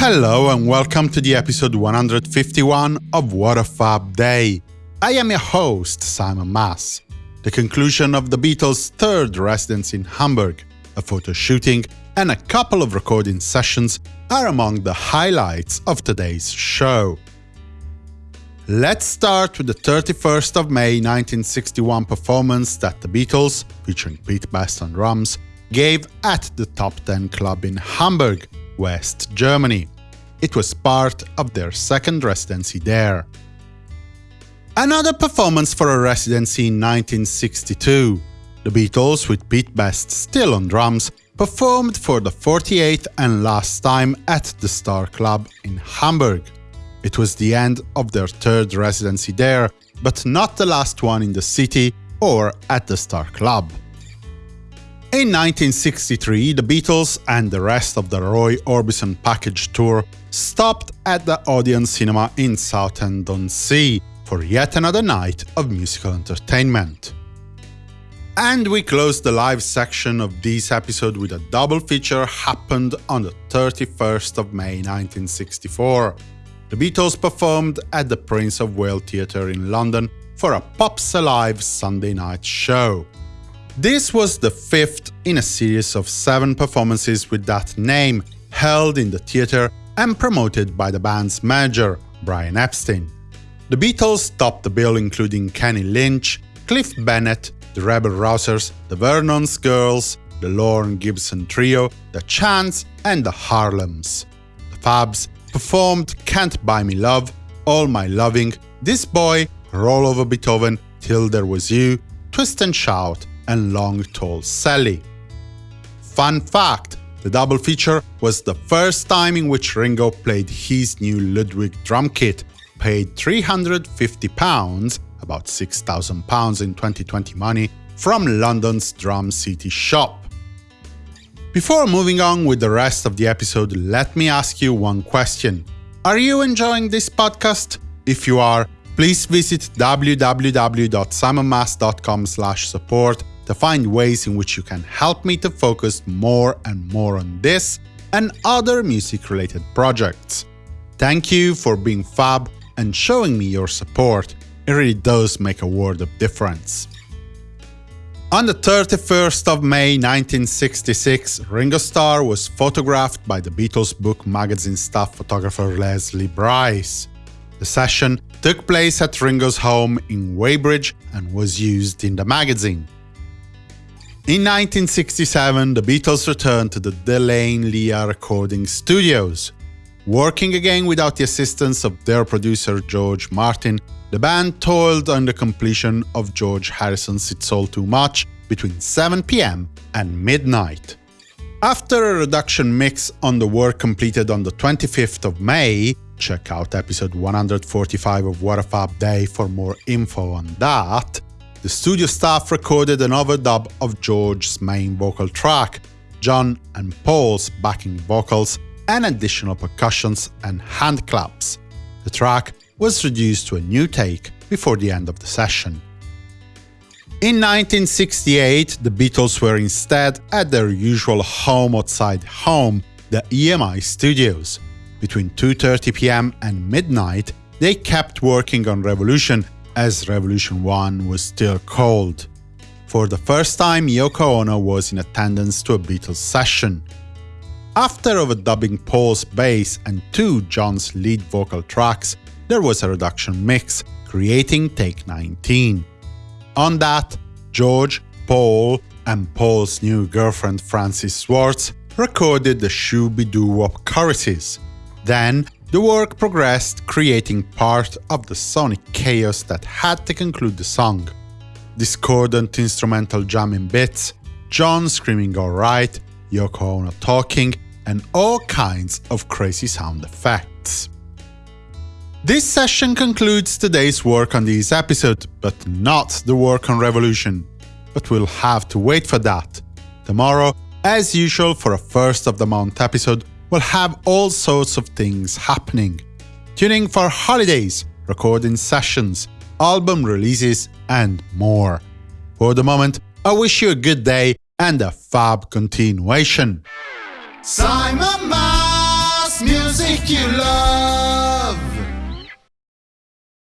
Hello and welcome to the episode 151 of What a Fab Day. I am your host, Simon Mas. The conclusion of the Beatles' third residence in Hamburg, a photo shooting, and a couple of recording sessions are among the highlights of today's show. Let's start with the 31st of May 1961 performance that the Beatles, featuring Pete Best on drums, gave at the Top 10 Club in Hamburg, West Germany. It was part of their second residency there. Another performance for a residency in 1962. The Beatles, with Pete Best still on drums, performed for the 48th and last time at the Star Club in Hamburg. It was the end of their third residency there, but not the last one in the city or at the Star Club. In 1963, the Beatles and the rest of the Roy Orbison package tour stopped at the Odeon Cinema in Southend-on-Sea for yet another night of musical entertainment. And we close the live section of this episode with a double feature happened on the 31st of May 1964. The Beatles performed at the Prince of Wales Theatre in London for a Pops Alive Sunday night show. This was the fifth in a series of seven performances with that name, held in the theatre and promoted by the band's manager, Brian Epstein. The Beatles topped the bill including Kenny Lynch, Cliff Bennett, the Rebel Rousers, the Vernon's Girls, the Lorne Gibson Trio, the Chants and the Harlems. The Fabs performed Can't Buy Me Love, All My Loving, This Boy, Roll Over Beethoven, Till There Was You, Twist and Shout, and Long Tall Sally. Fun fact, the double feature was the first time in which Ringo played his new Ludwig drum kit, paid £350, about £6,000 in 2020 money, from London's Drum City shop. Before moving on with the rest of the episode, let me ask you one question. Are you enjoying this podcast? If you are, please visit www.simonmas.com support to find ways in which you can help me to focus more and more on this and other music-related projects. Thank you for being fab and showing me your support. It really does make a world of difference. On the 31st of May 1966, Ringo Starr was photographed by the Beatles book magazine staff photographer Leslie Bryce. The session took place at Ringo's home in Weybridge and was used in the magazine. In 1967, the Beatles returned to the De Lane Lea recording studios. Working again without the assistance of their producer George Martin, the band toiled on the completion of George Harrison's It's All Too Much between 7pm and midnight. After a reduction mix on the work completed on the 25th of May, check out episode 145 of What a Fab Day for more info on that, the studio staff recorded an overdub of George's main vocal track, John and Paul's backing vocals, and additional percussions and hand claps. The track was reduced to a new take before the end of the session. In 1968, the Beatles were instead at their usual home outside home, the EMI Studios. Between 2.30 pm and midnight, they kept working on Revolution as Revolution 1 was still called. For the first time, Yoko Ono was in attendance to a Beatles session. After overdubbing Paul's bass and two John's lead vocal tracks, there was a reduction mix, creating Take 19. On that, George, Paul, and Paul's new girlfriend Frances Schwartz recorded the Shooby-Doo-Wop choruses. Then, the work progressed, creating part of the sonic chaos that had to conclude the song. Discordant instrumental jamming bits, John screaming alright, Yoko Ono talking, and all kinds of crazy sound effects. This session concludes today's work on this episode, but not the work on Revolution. But we'll have to wait for that. Tomorrow, as usual for a first of the month episode, will have all sorts of things happening. Tuning for holidays, recording sessions, album releases, and more. For the moment, I wish you a good day and a fab continuation. Simon Mas Music you love.